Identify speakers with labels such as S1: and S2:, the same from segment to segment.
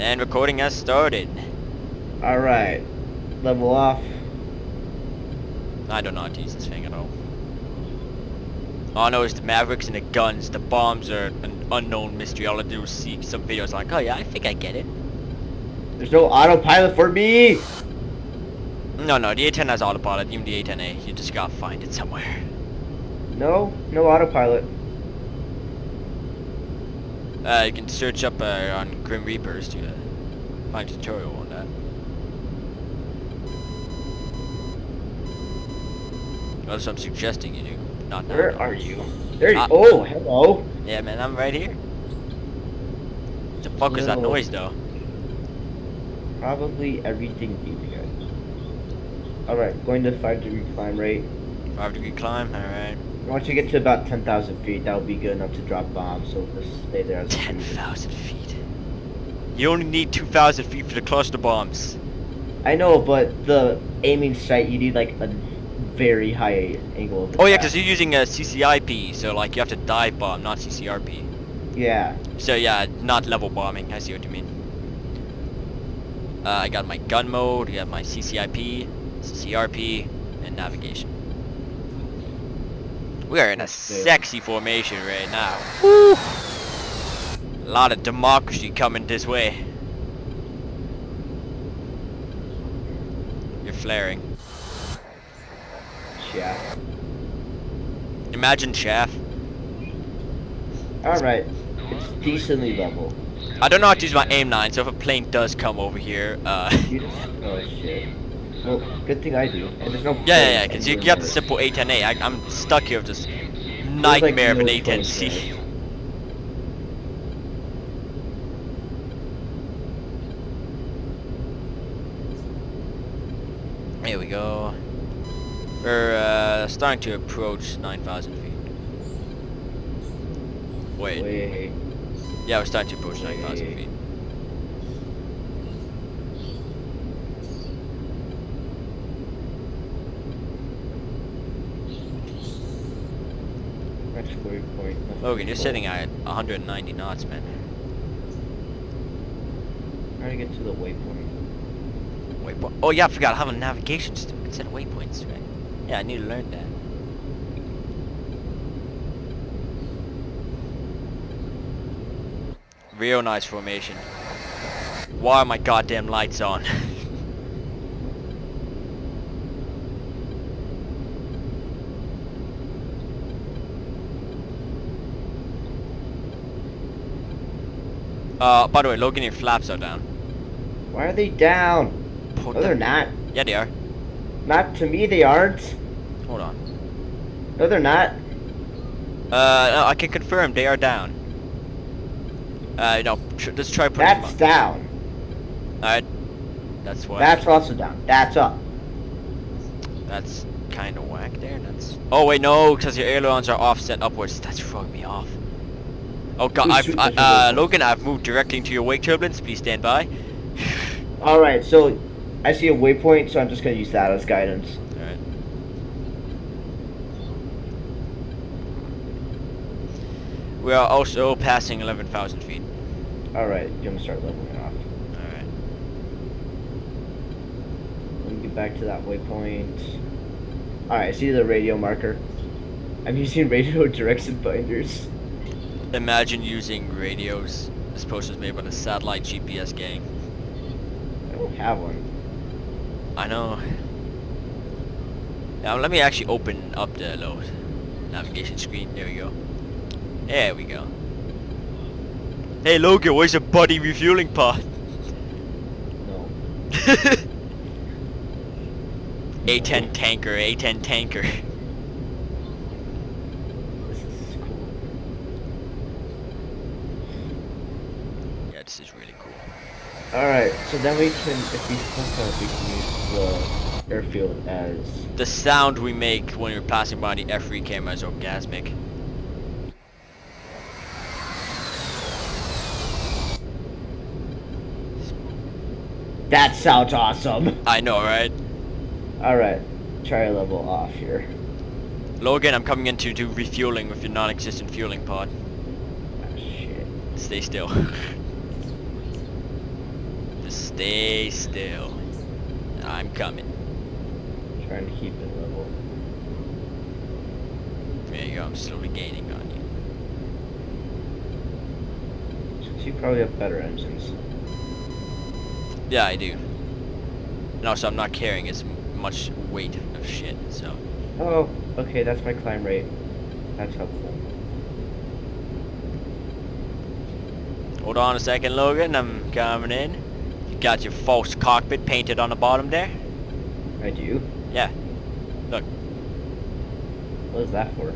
S1: And recording has started.
S2: Alright. Level off.
S1: I don't know how to use this thing at all. All I know is the Mavericks and the guns, the bombs are an unknown mystery. All I do is see some videos like, oh yeah, I think I get it.
S2: There's no autopilot for me!
S1: No, no, the A10 has autopilot, even the A10A. You just gotta find it somewhere.
S2: No, no autopilot.
S1: Uh, you can search up uh, on Grim Reapers to uh, find a tutorial on that. That's what I'm suggesting you do. Not now.
S2: Where are you? There you
S1: Uh,
S2: Oh, hello.
S1: Yeah, man, I'm right here. The fuck is that noise, though?
S2: Probably everything you get. Alright, going to 5 degree climb rate.
S1: Five degree climb, alright.
S2: Once you get to about 10,000 feet, that will be good enough to drop bombs, so just stay there as
S1: 10,000 feet. You only need 2,000 feet for the cluster bombs.
S2: I know, but the aiming sight, you need like a very high angle of
S1: Oh yeah, because you're using a CCIP, so like you have to dive bomb, not CCRP.
S2: Yeah.
S1: So yeah, not level bombing. I see what you mean. Uh, I got my gun mode, I got my CCIP, CCRP, and navigation. We are in a sexy formation right now. Woo! A lot of democracy coming this way. You're flaring.
S2: Yeah.
S1: Imagine chaff.
S2: Alright. It's decently level.
S1: I don't know how to use my aim 9, so if a plane does come over here, uh...
S2: Oh shit. Well, good thing I do. And there's no
S1: Yeah, yeah, yeah, because you got the simple A10A. I, I'm stuck here with this
S2: like
S1: nightmare of an
S2: no
S1: A10C. Here we go. We're uh, starting to approach 9,000 feet. Wait.
S2: Wait.
S1: Yeah, we're starting to approach 9,000 feet.
S2: Next waypoint.
S1: Logan, you're sitting at 190 knots, man.
S2: Trying to get to the waypoint.
S1: What? Oh yeah, I forgot. I have a navigation stick instead of waypoints, right? Yeah, I need to learn that. Real nice formation. Why are my goddamn lights on? uh, by the way, Logan, your flaps are down.
S2: Why are they down?
S1: Put
S2: No, they're not.
S1: Yeah, they are.
S2: Not to me, they aren't.
S1: Hold on.
S2: No, they're not.
S1: Uh, no, I can confirm they are down. Uh, no, tr let's try putting
S2: That's
S1: them
S2: down.
S1: Alright. That's what.
S2: That's also down. That's up.
S1: That's kind of whack there. That's. Oh wait, no, because your ailerons are offset upwards. That's throwing me off. Oh god, I've, I, uh. Logan, I've moved directly into your wake turbulence. Please stand by.
S2: Alright, so I see a waypoint, so I'm just gonna use that as guidance.
S1: Alright. We are also passing 11,000 feet.
S2: Alright, you're gonna start leveling off.
S1: Alright.
S2: Let me get back to that waypoint. Alright, I see the radio marker. I'm using radio direction binders.
S1: Imagine using radios. This post was made by the satellite GPS gang.
S2: I don't have one.
S1: I know. Now let me actually open up the load navigation screen. There we go. There we go. Hey Logan, where's your buddy refueling pod?
S2: No.
S1: A10 tanker, A10 tanker.
S2: This is cool.
S1: Yeah, this is really cool.
S2: Alright, so then we can, if we click on it, we can use the airfield as...
S1: The sound we make when you're passing by the F3 camera is orgasmic.
S2: That sounds awesome!
S1: I know, right?
S2: Alright, try a level off here.
S1: Logan, I'm coming in to do refueling with your non-existent fueling pod.
S2: Ah, shit.
S1: Stay still. Stay still. I'm coming.
S2: Trying to keep it level.
S1: There you go, I'm slowly gaining on you.
S2: Since you probably have better engines.
S1: Yeah, I do. And also, I'm not carrying as much weight of shit, so.
S2: Oh, okay, that's my climb rate. That's helpful.
S1: Hold on a second, Logan. I'm coming in. You got your false cockpit painted on the bottom there?
S2: I do?
S1: Yeah. Look,
S2: What is that for?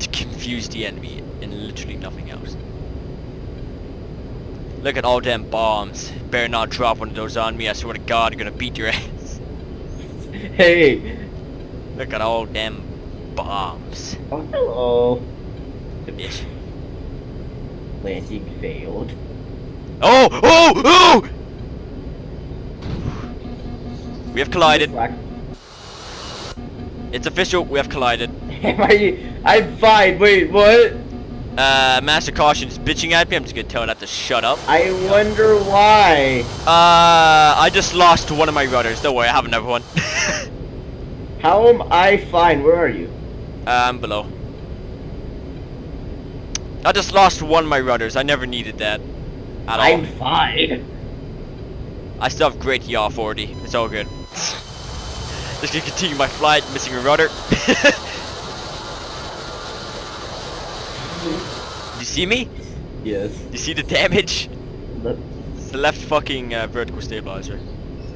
S1: to confuse the enemy and literally nothing else. Look at all them bombs. Better not drop one of those on me. I swear to God, I'm gonna beat your ass.
S2: hey!
S1: Look at all them bombs.
S2: Oh, hello.
S1: Bitch.
S2: Landing failed.
S1: Oh! Oh! Oh! We have collided. It's official. We have collided.
S2: Am I? I'm fine. Wait, what?
S1: Uh, Master Caution's bitching at me. I'm just gonna tell that to shut up.
S2: I wonder why.
S1: Uh, I just lost one of my rudders. Don't worry, I have another one.
S2: How am I fine? Where are you?
S1: um, below. I just lost one of my rudders. I never needed that. At all.
S2: I'm fine.
S1: I still have great yaw 40. It's all good. Just gonna continue my flight, missing a rudder. you see me?
S2: Yes.
S1: You see the damage? It's the left fucking uh, vertical stabilizer.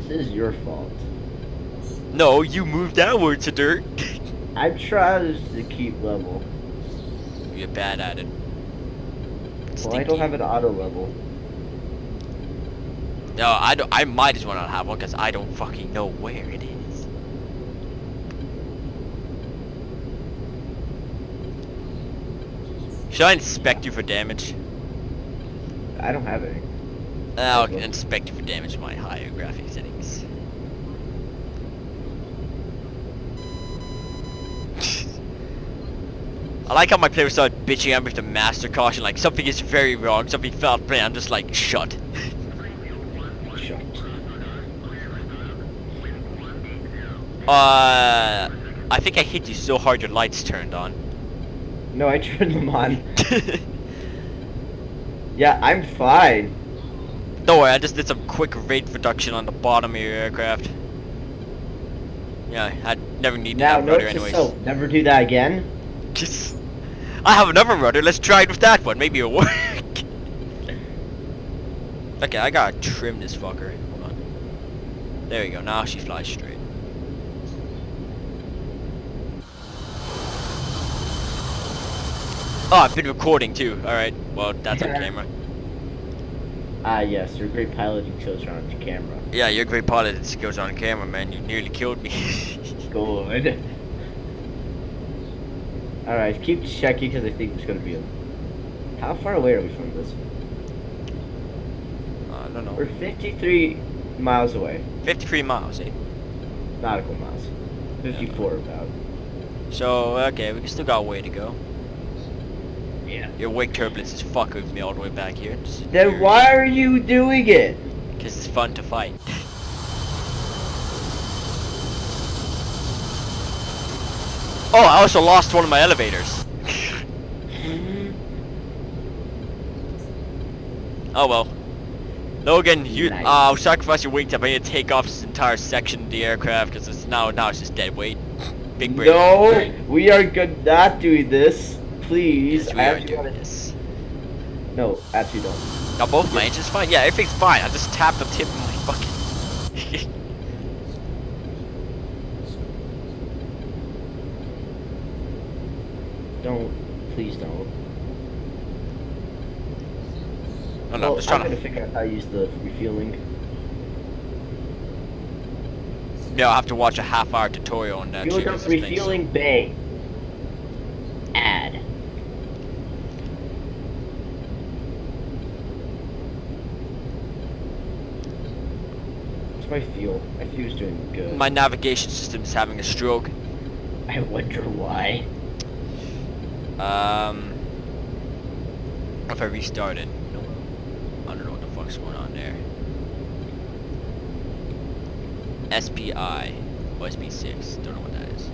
S2: this is your fault.
S1: No, you moved downwards to dirt.
S2: I'm trying to keep level.
S1: You're bad at it.
S2: Well, I don't have an auto level.
S1: No, I don't. I might as well not have one because I don't fucking know where it is. Should I inspect you for damage?
S2: I don't have any.
S1: Uh, I'll
S2: Okay.
S1: inspect you for damage in my higher graphic settings. I like how my players start bitching at me with the master caution, like something is very wrong, something fell play. I'm just like. Shut. Uh, I think I hit you so hard your lights turned on.
S2: No, I turned them on. Yeah, I'm fine.
S1: Don't worry, I just did some quick rate reduction on the bottom of your aircraft. Yeah, I never need
S2: Now,
S1: that rudder anyways.
S2: self, never do that again.
S1: Just, I have another rudder. Let's try it with that one. Maybe it'll work. okay, I gotta trim this fucker. Hold on. There we go. Now she flies straight. Oh, I've been recording too. All right. Well, that's on camera.
S2: Ah, yes, you're a great pilot who kills her on camera.
S1: Yeah, you're a great pilot. It goes on camera, man. You nearly killed me.
S2: Good. Alright, keep checking because I think there's gonna be a. How far away are we from this?
S1: I don't know.
S2: We're 53 miles away.
S1: 53 miles, eh?
S2: Nautical miles. 54 about.
S1: So, okay, we still got a way to go.
S2: Yeah.
S1: Your wake turbulence is fucking with me all the way back here.
S2: Then why are you doing it?
S1: Because it's fun to fight. oh, I also lost one of my elevators. Oh well. Logan, you,
S2: Nice.
S1: uh, I'll sacrifice your wingtip. I need to take off this entire section of the aircraft because it's now, now it's just dead weight. Big break.
S2: No, we are good not doing this. Please.
S1: Yes, we
S2: I
S1: are doing
S2: wanna-
S1: this.
S2: No, actually don't.
S1: Now both my engines fine. Yeah, everything's fine. I just tapped the tip of my fucking.
S2: Don't. Please don't.
S1: oh no,
S2: well,
S1: I'm just
S2: I'm
S1: trying
S2: gonna
S1: to.
S2: figure out how to use the refueling.
S1: Yeah, I'll have to watch a half-hour tutorial on that.
S2: Fuel
S1: shit,
S2: dump
S1: this thing, so-
S2: refueling bay. Add. What's my fuel? My fuel's doing good.
S1: My navigation system's having a stroke.
S2: I wonder why.
S1: Um, if I restart it, no, I don't know what the fuck's going on there. SPI. Or SB6. Don't know what that is.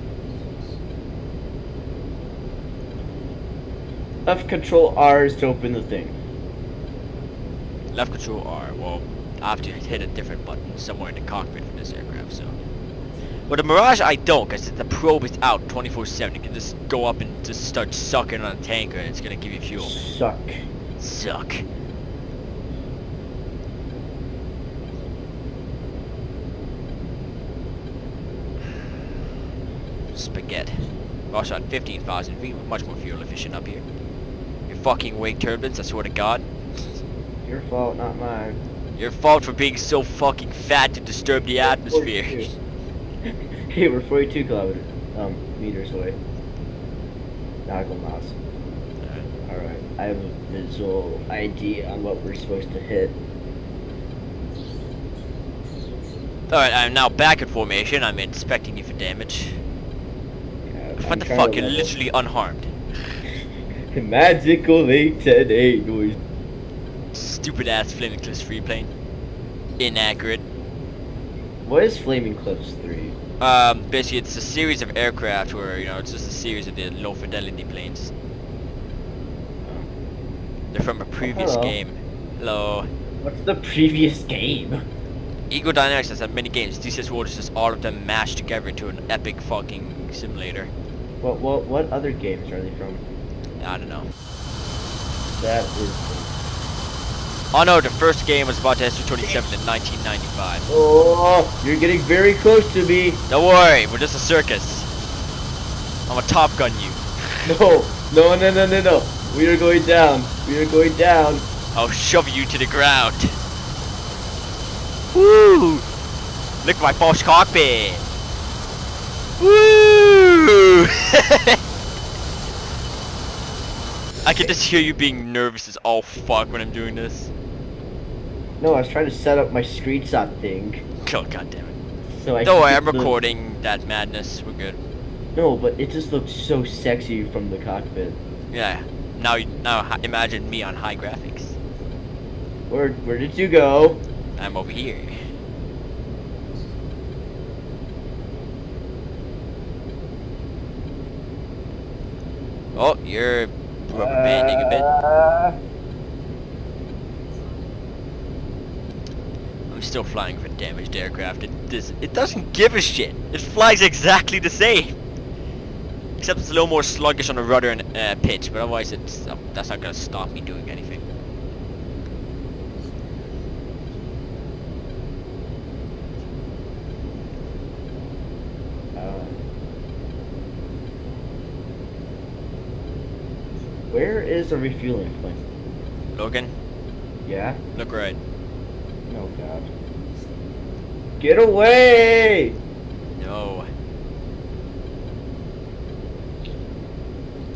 S2: Left control R is to open the thing.
S1: Left control R. Well, I have to hit a different button somewhere in the cockpit for this aircraft, so. Well, the Mirage I don't, because the probe is out 24-7. You can just go up and just start sucking on a tanker and it's going to give you fuel.
S2: Suck.
S1: Suck. Spaghetti. Also at 15,000 feet, much more fuel efficient up here. Your fucking wake turbines, I swear to god.
S2: Your fault, not mine.
S1: Your fault for being so fucking fat to disturb the atmosphere.
S2: hey, we're 42 kilometers, um, meters away. Nautical miles. Alright, I have a visual idea on what we're supposed to hit.
S1: Alright, I'm now back in formation. I'm inspecting you for damage.
S2: Yeah,
S1: What
S2: I'm
S1: the fuck? You're literally unharmed.
S2: Magical A10A noise.
S1: Stupid ass Flaming Cliffs 3 plane. Inaccurate.
S2: What is Flaming Cliffs 3?
S1: Um, basically it's a series of aircraft where, you know, it's just a series of the low fidelity planes. They're from a previous
S2: hello.
S1: game. Hello.
S2: What's the previous game?
S1: Eagle Dynamics has had many games. DCS World is just all of them mashed together into an epic fucking simulator.
S2: What what what other games are they from?
S1: I don't know.
S2: That is.
S1: Oh no, the first game was about to SU-27 in 1995.
S2: Oh, you're getting very close to me.
S1: Don't worry, we're just a circus. I'm a Top Gun you.
S2: No, no, no, no, no, no. We are going down. We are going down.
S1: I'll shove you to the ground. Woo! Look at my false cockpit. Woo! I can just hear you being nervous as all fuck when I'm doing this.
S2: No, I was trying to set up my screenshot thing.
S1: Oh god damn it.
S2: So I.
S1: Don't worry, I'm recording that madness. We're good.
S2: No, but it just looks so sexy from the cockpit.
S1: Yeah. Now, now imagine me on high graphics.
S2: Where where did you go?
S1: I'm over here. Oh, you're uh, rubber banding a bit. I'm still flying for damaged aircraft. It it doesn't give a shit. It flies exactly the same. Except it's a little more sluggish on the rudder and uh, pitch, but otherwise it's uh, that's not gonna stop me doing anything.
S2: uh, where is the refueling point?
S1: Logan,
S2: Yeah.
S1: look right.
S2: Oh God. Get away!
S1: No.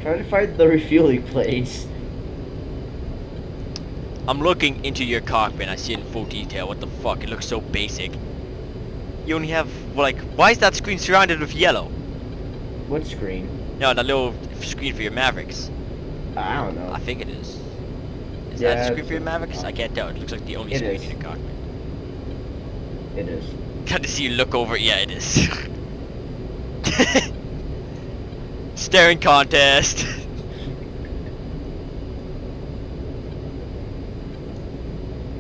S2: Try to find the refueling place.
S1: I'm looking into your cockpit and I see it in full detail. What the fuck? It looks so basic. You only have, like, why is that screen surrounded with yellow?
S2: What screen?
S1: No, that little screen for your Mavericks.
S2: I don't know.
S1: I think it is. Is
S2: Yeah,
S1: that the screen for your
S2: a-
S1: Mavericks? I can't tell. It looks like the only
S2: It
S1: screen
S2: is.
S1: in your cockpit.
S2: It is.
S1: Got to see you look over. Yeah, it is. Staring contest.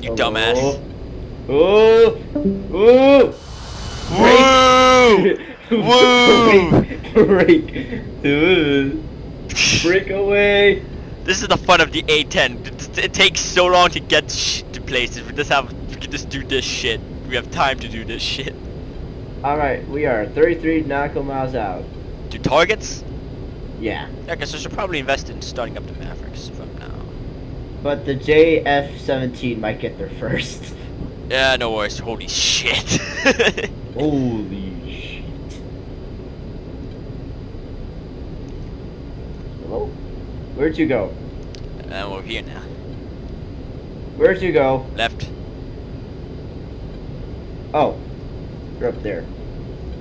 S1: you oh. dumbass.
S2: Oh! Oh!
S1: Woo!
S2: Break! Break! Break away!
S1: This is the fun of the A10. It, it takes so long to get sh to places. We just have we just do this shit. We have time to do this shit.
S2: Alright, we are 33 nautical miles out.
S1: Do targets?
S2: Yeah.
S1: Yeah, guess I should probably invest in starting up the Mavericks from now.
S2: But the JF-17 might get there first.
S1: Yeah, no worries. Holy shit.
S2: Holy shit. Hello? Where'd you go?
S1: and we're here now.
S2: Where'd you go?
S1: Left.
S2: Oh. You're up there.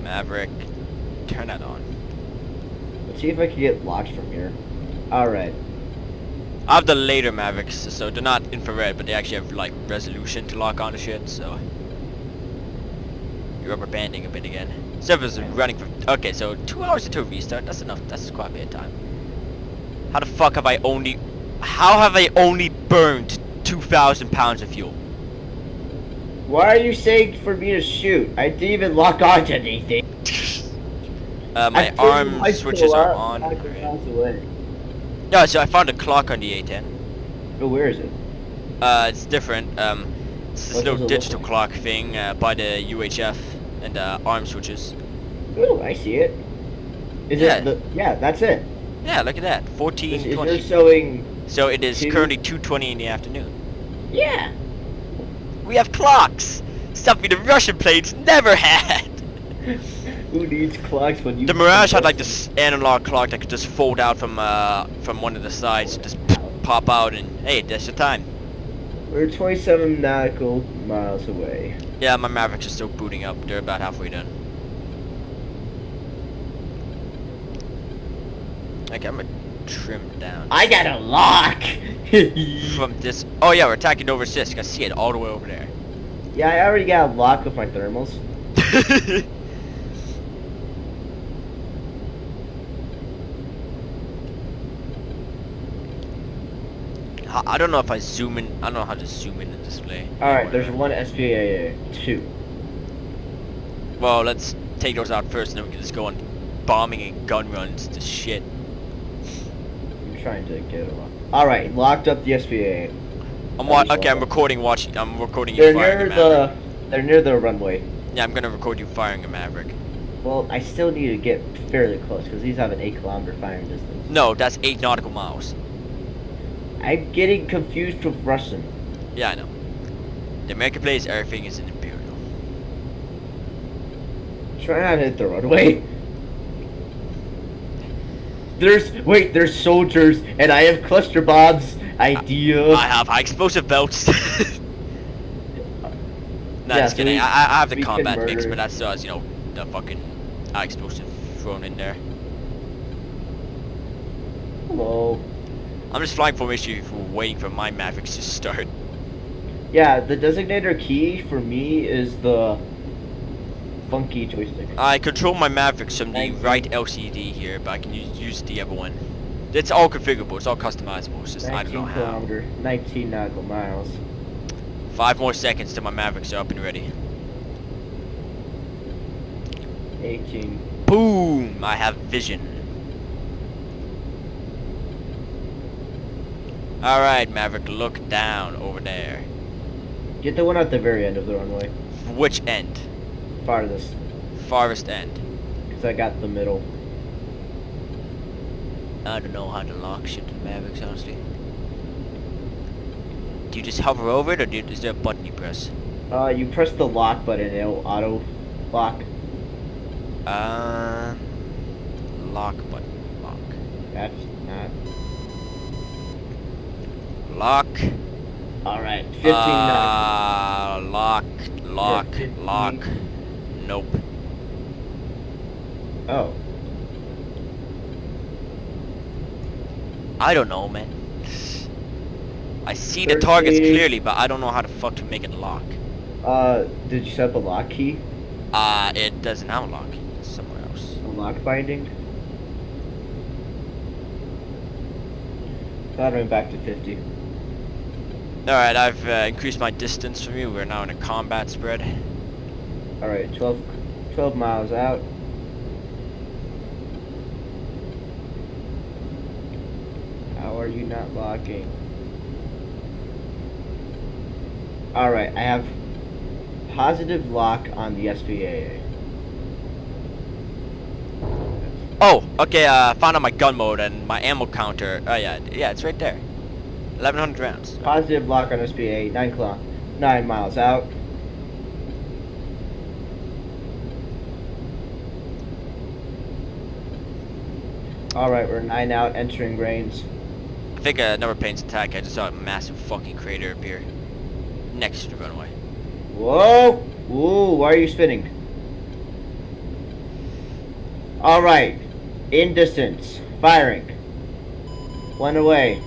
S1: Maverick. Turn that on.
S2: Let's see if I can get locked from here. Alright.
S1: I have the later Mavericks, so they're not infrared, but they actually have like resolution to lock on to shit, so. You're rubber banding a bit again. Server's running for okay, so two hours until restart. That's enough. That's quite a bit of time. How the fuck have I only? How have I only burned two thousand pounds of fuel?
S2: Why are you saying for me to shoot? I didn't even lock on to anything.
S1: Uh, my arm
S2: my
S1: switches are on.
S2: out
S1: Alright.
S2: miles away.
S1: Yeah, so I found a clock on the A10.
S2: Oh, where is it?
S1: Uh, it's different. Um, it's this
S2: What
S1: little digital
S2: like?
S1: clock thing uh, by the UHF and uh, arm switches.
S2: Oh, I see it. Is
S1: Yeah.
S2: it the? Yeah, that's it.
S1: Yeah, look at that. 14,
S2: is
S1: 20.
S2: showing?
S1: So it is
S2: two?
S1: currently 2.20 in the afternoon.
S2: Yeah.
S1: We have clocks! Something the Russian planes never had!
S2: Who needs clocks when you?
S1: The Mirage had like this analog clock that could just fold out from uh, from one of the sides, just pop out and hey, that's your time.
S2: We're 27 nautical miles away.
S1: Yeah, my Mavericks are still booting up. They're about halfway done. Okay, I'm gonna trim down
S2: I got a lock.
S1: from this. Oh yeah, we're attacking over Sisk. I see it all the way over there.
S2: yeah, I already got a lock with my thermals.
S1: I I don't know if I zoom in. I don't know how to zoom in the display.
S2: All right, there's one SPAA, two.
S1: Well, let's take those out first, and then we can just go on bombing and gun runs to shit.
S2: Trying to get lock. All right, locked up the SPAA.
S1: I'm wa- okay. I'm recording. Watching. I'm recording you
S2: They're
S1: firing
S2: near
S1: a
S2: the. They're near the runway.
S1: Yeah, I'm gonna record you firing a Maverick.
S2: Well, I still need to get fairly close because these have an eight kilometer firing distance.
S1: No, that's eight nautical miles.
S2: I'm getting confused with Russian.
S1: Yeah, I know. The American place, everything is an imperial.
S2: Try not to hit the runway. There's wait, there's soldiers, and I have cluster bombs. Idea.
S1: I have high explosive belts. no,
S2: Yeah,
S1: just
S2: so
S1: kidding.
S2: we-
S1: I, I have the combat mix, but that still has, uh, you know, the fucking high explosive thrown in there.
S2: Hello.
S1: I'm just flying formation for waiting for my Mavericks to start.
S2: Yeah, the designator key for me is the funky joystick.
S1: I control my Mavericks from the right LCD here, but I can use, use the other one. It's all configurable, it's all customizable, it's just I don't
S2: 19
S1: know how.
S2: kilometer, 19 nautical miles.
S1: Five more seconds till my Mavericks are up and ready.
S2: 18.
S1: Boom! I have vision. Alright, Maverick, look down over there.
S2: Get the one at the very end of the runway.
S1: Which end?
S2: Farthest.
S1: Farthest end.
S2: Because I got the middle.
S1: I don't know how to lock shit to Mavericks, honestly. Do you just hover over it, or do you, is there a button you press?
S2: Uh, you press the lock button it'll auto lock.
S1: Um, lock button. Lock.
S2: That's not.
S1: Lock.
S2: Alright, 15 nautical.
S1: Uh, lock. Lock.
S2: 15.
S1: Lock. Nope.
S2: Oh.
S1: I don't know, man. I see the targets clearly, but I don't know how the fuck to make it lock.
S2: Uh, did you set up a lock key?
S1: Uh, it doesn't have a lock. It's somewhere else.
S2: A lock binding? Throttling back to 50.
S1: Alright, I've uh, increased my distance from you. We're now in a combat spread.
S2: Alright, 12, 12 miles out. How are you not locking? Alright, I have positive lock on the SPAA.
S1: Oh, okay, uh, found out my gun mode and my ammo counter. Oh, yeah, yeah, it's right there. 1100 rounds.
S2: Positive lock on SPA, 9 kilo, 9 miles out. Alright, we're 9 out, entering range.
S1: I think uh, another plane's attack. I just saw a massive fucking crater appear next to the runway.
S2: Whoa! Whoa, why are you spinning? Alright, in distance, firing. One away.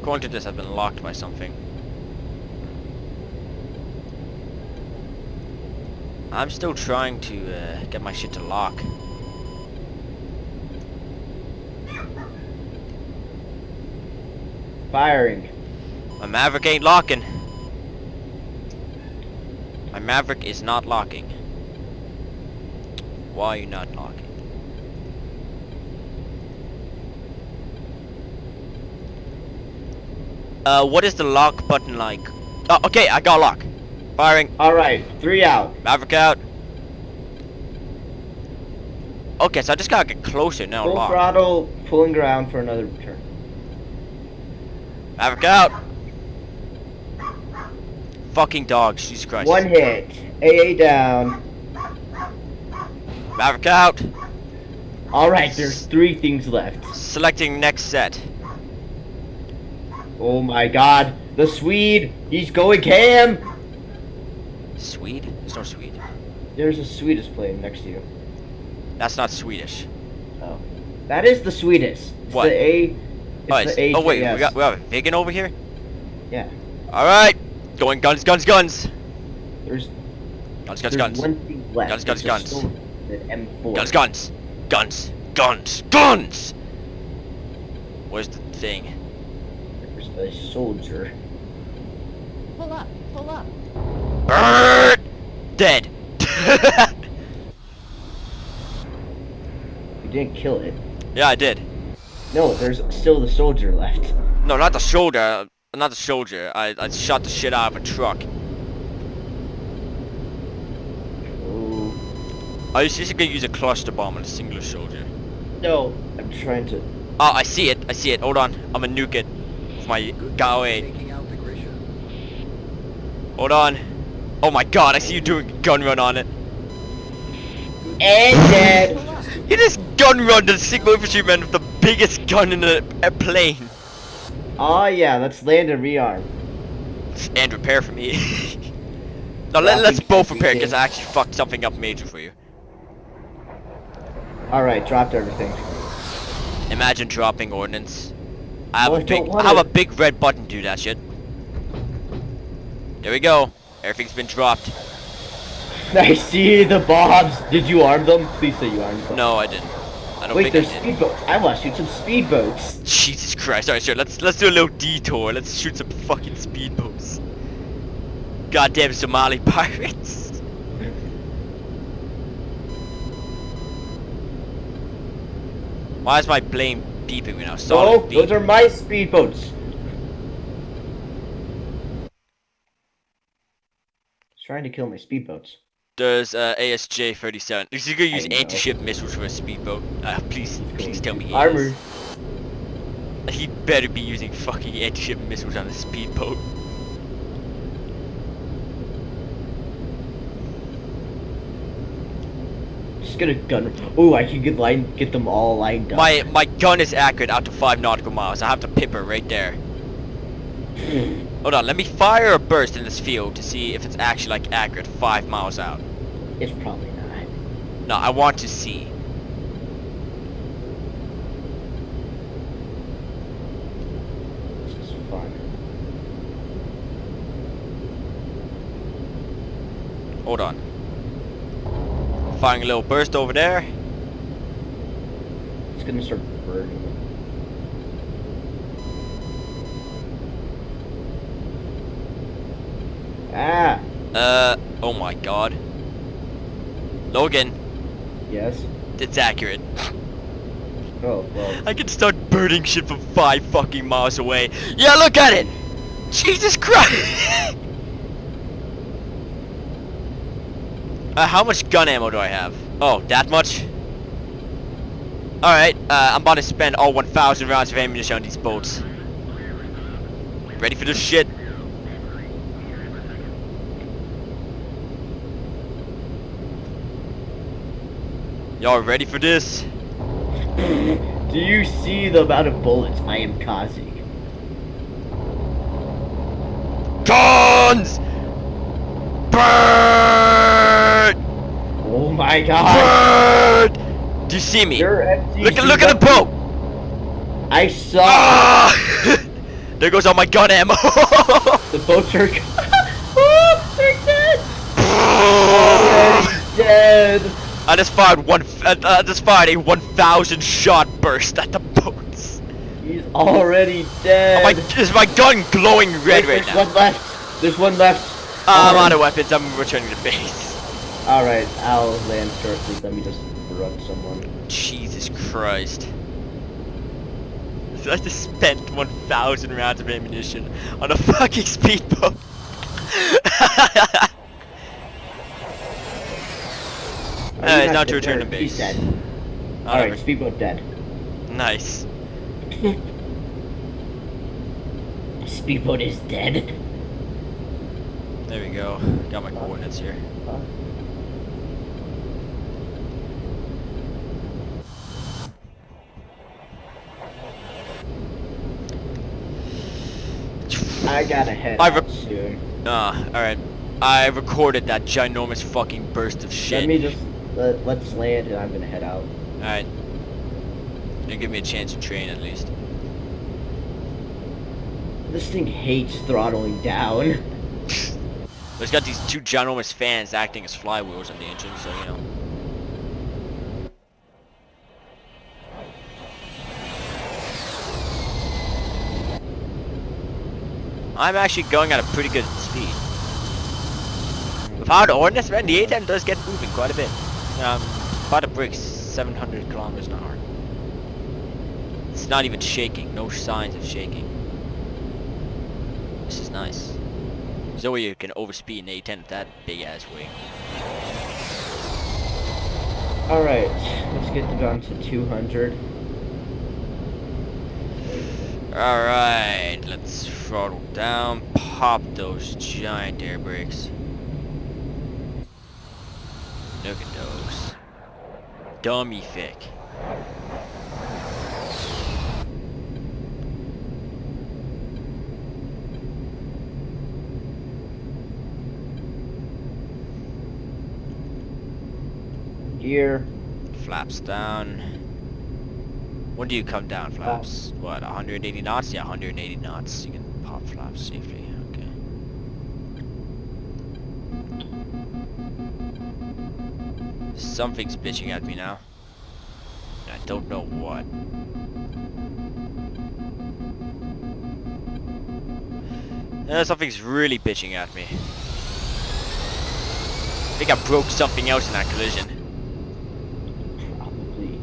S1: According to this, I've been locked by something. I'm still trying to uh, get my shit to lock.
S2: Firing.
S1: My Maverick ain't locking. My Maverick is not locking. Why are you not locking? Uh, what is the lock button like? Oh, okay, I got lock. Firing.
S2: Alright, three out.
S1: Maverick out. Okay, so I just gotta get closer now.
S2: Full
S1: Lock.
S2: throttle, pulling ground for another turn.
S1: Maverick out. Fucking dog, Jesus Christ.
S2: One hit. AA down.
S1: Maverick out.
S2: Alright, there's three things left.
S1: Selecting next set.
S2: Oh my god. The Swede, he's going ham.
S1: Swede? There's no Swede.
S2: There's a Swedish plane next to you.
S1: That's not Swedish.
S2: Oh. That is the sweetest. It's
S1: What?
S2: the A. It's
S1: oh, it's-
S2: the A.
S1: oh wait, we got we have a over here.
S2: Yeah.
S1: All right, going guns, guns, guns,
S2: There's,
S1: guns, guns,
S2: there's
S1: guns,
S2: one thing left.
S1: Guns, guns, guns.
S2: M4.
S1: guns, guns, guns, guns, guns. Where's the thing?
S2: There's a soldier.
S3: Pull up, pull up.
S1: Bird, dead.
S2: You didn't kill it.
S1: yeah, I did.
S2: No, there's still the soldier left.
S1: No, not the shoulder. Not the soldier. I I shot the shit out of a truck.
S2: Oh.
S1: I was just gonna use a cluster bomb on a singular soldier.
S2: No. I'm trying to.
S1: Oh, I see it. I see it. Hold on. I'm gonna nuke it with my GAU 8.
S4: Taking out the Grisha.
S1: Hold on. Oh my god, I see you doing a gun run on it.
S2: And dead.
S1: You just gun run the Sigma infantryman with the biggest gun in a, a plane.
S2: Oh yeah, let's land and rearm.
S1: And repair for me. no, let, let's both repair because I actually fucked something up major for you.
S2: Alright, dropped everything.
S1: Imagine dropping ordnance. I have a big, I have a big red button to do that shit. There we go. Everything's been dropped.
S2: I see the bobs. Did you arm them? Please say you armed them.
S1: No, I didn't. I don't
S2: Wait,
S1: think
S2: there's
S1: I did.
S2: speedboats. I want to shoot some speedboats.
S1: Jesus Christ! Alright, sure. Let's let's do a little detour. Let's shoot some fucking speedboats. Goddamn Somali pirates. Why is my plane beeping right now?
S2: No,
S1: Solid beep.
S2: those are my speedboats. He's trying to kill my speedboats.
S1: There's uh, AJS 37. Is he gonna use anti-ship missiles for a speedboat? Uh, please, please tell me
S2: Armor.
S1: He better be using fucking anti-ship missiles on a speedboat.
S2: Just gonna gun. Oh, I can get line, get them all lined up.
S1: My my gun is accurate out to five nautical miles. I have the pipper right there. Hold on, let me fire a burst in this field to see if it's actually like accurate five miles out.
S2: It's probably not.
S1: No, I want to see.
S2: This is fun.
S1: Hold on. Firing a little burst over there.
S2: It's gonna start burning. Ah,
S1: Uh, oh my god. Logan,
S2: yes.
S1: it's accurate.
S2: Oh, well.
S1: I can start burning shit from five fucking miles away. Yeah, look at it! Jesus Christ! uh, how much gun ammo do I have? Oh, that much? Alright, uh, I'm about to spend all 1,000 rounds of ammunition on these boats. Ready for this shit? Y'all ready for this?
S2: Do you see the amount of bullets I am causing?
S1: Guns! Burn!
S2: Oh my god!
S1: Burn! Do you see me? Look at look at the boat!
S2: I saw
S1: Ah! there goes all my gun ammo.
S2: the boats are. oh, they're dead! dead.
S1: I just fired one. Uh, I just fired a 1,000 shot burst at the boats.
S2: He's already dead.
S1: Oh my! Is my gun glowing red
S2: Wait,
S1: right
S2: there's
S1: now?
S2: one left. There's one left.
S1: I'm
S2: Um,
S1: out of weapons. I'm returning to base.
S2: Alright, I'll land first. Let me just run someone.
S1: Jesus Christ. I just spent 1,000 rounds of ammunition on a fucking speedboat.
S2: Are
S1: Uh,
S2: not
S1: to
S2: dead?
S1: return to
S2: He's
S1: base.
S2: dead.
S1: Oh,
S2: Alright, speedboat dead.
S1: Nice.
S2: speedboat is dead.
S1: There we go. Got my coordinates here.
S2: I gotta head
S1: I
S2: out soon.
S1: Ah, alright. I recorded that ginormous fucking burst of shit.
S2: Let me just let, let's land and I'm gonna head out.
S1: Alright. You give me a chance to train at least.
S2: This thing hates throttling down.
S1: It's got these two ginormous fans acting as flywheels on the engine, so you know. I'm actually going at a pretty good speed. Without ordnance, man, the A10 does get moving quite a bit. Um, about to break 700 kilometers an hour. It's not even shaking, no signs of shaking. This is nice. Zoe no you can overspeed an A10 with that big ass wing.
S2: Alright, let's get down to 200.
S1: Alright, let's throttle down, pop those giant air brakes. Look at those. Dummy thick.
S2: Gear.
S1: Flaps down. When do you come down, flaps? What, 180 knots? Yeah, 180 knots. You can pop flaps safely. Something's bitching at me now. I don't know what. Uh, something's really bitching at me. I think I broke something else in that collision.
S2: Probably.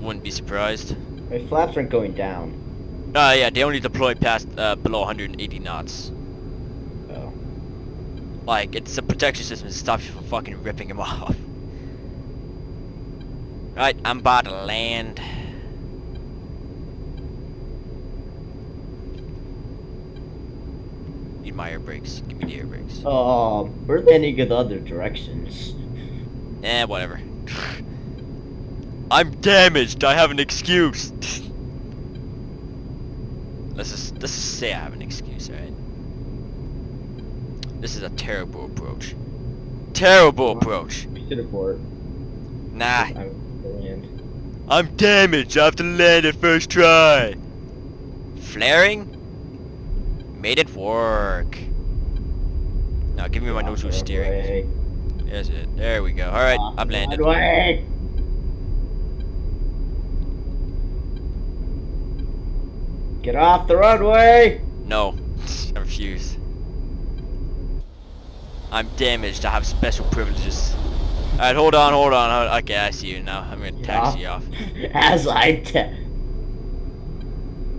S1: Wouldn't be surprised.
S2: My flaps aren't going down.
S1: Uh, yeah, they only deploy past uh, below 180 knots. Like, it's a protection system to stop you from fucking ripping him off. Right, I'm about to land. Need my air brakes. Give me the air brakes.
S2: Oh, we're landing in the other directions.
S1: Eh, whatever. I'm damaged. I have an excuse. let's just let's just say I have an excuse, alright? This is a terrible approach. Terrible approach.
S2: We should abort.
S1: Nah,
S2: I'm.
S1: I'm damaged. I have to land it first try. Flaring? Made it work. Now give me my nosewheel steering.
S2: Way.
S1: That's it. There we go. Alright,
S2: ah,
S1: I've
S2: the
S1: landed.
S2: Get off the runway!
S1: No, I refuse. I'm damaged. I have special privileges. Alright, hold on, hold on. hold- Okay, I see you now. I'm gonna taxi you off.
S2: As I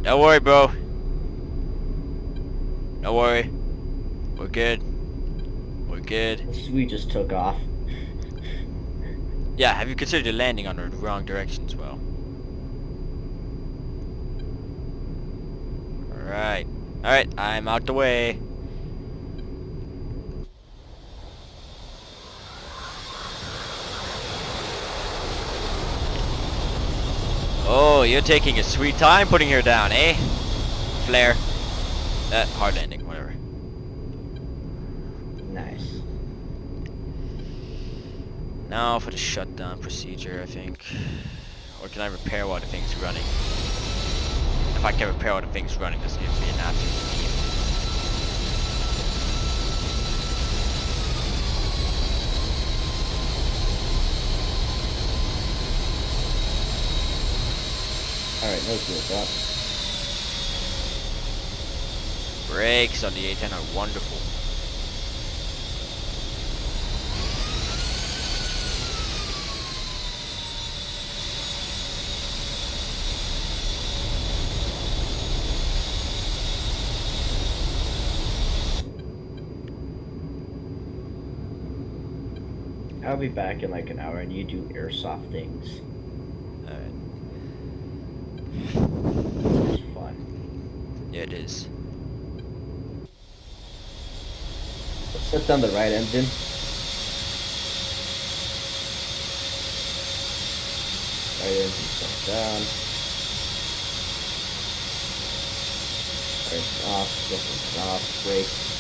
S1: Don't worry, bro. Don't worry. We're good. We're good.
S2: We just took off.
S1: Yeah, have you considered landing on the wrong direction as well? Alright. Alright, I'm out the way. Oh, you're taking a sweet time putting her down, eh? Flare. Uh, hard landing, whatever.
S2: Nice.
S1: Now for the shutdown procedure, I think. Or can I repair while the thing's running? If I can repair while the thing's running, this gives be an absolute
S2: Alright, no fuel drop.
S1: Brakes on the A10 are wonderful.
S2: I'll be back in like an hour and you do airsoft things.
S1: Alright.
S2: This is fun.
S1: Yeah, it is.
S2: Set down the right engine. Right engine set down. Right off, off, brakes.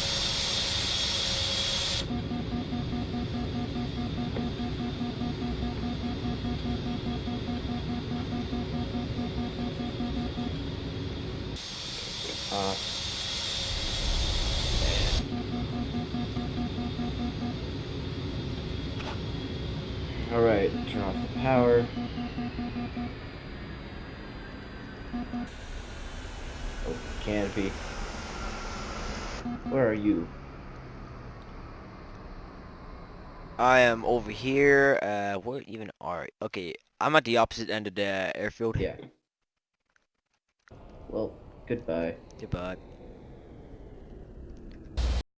S2: Canopy. Where are you?
S1: I am over here. Uh, where even are? Okay, I'm at the opposite end of the airfield.
S2: Yeah. Well, goodbye.
S1: Goodbye.